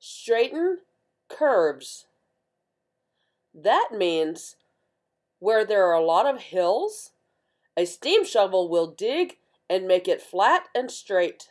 Straighten curves. That means where there are a lot of hills, a steam shovel will dig and make it flat and straight.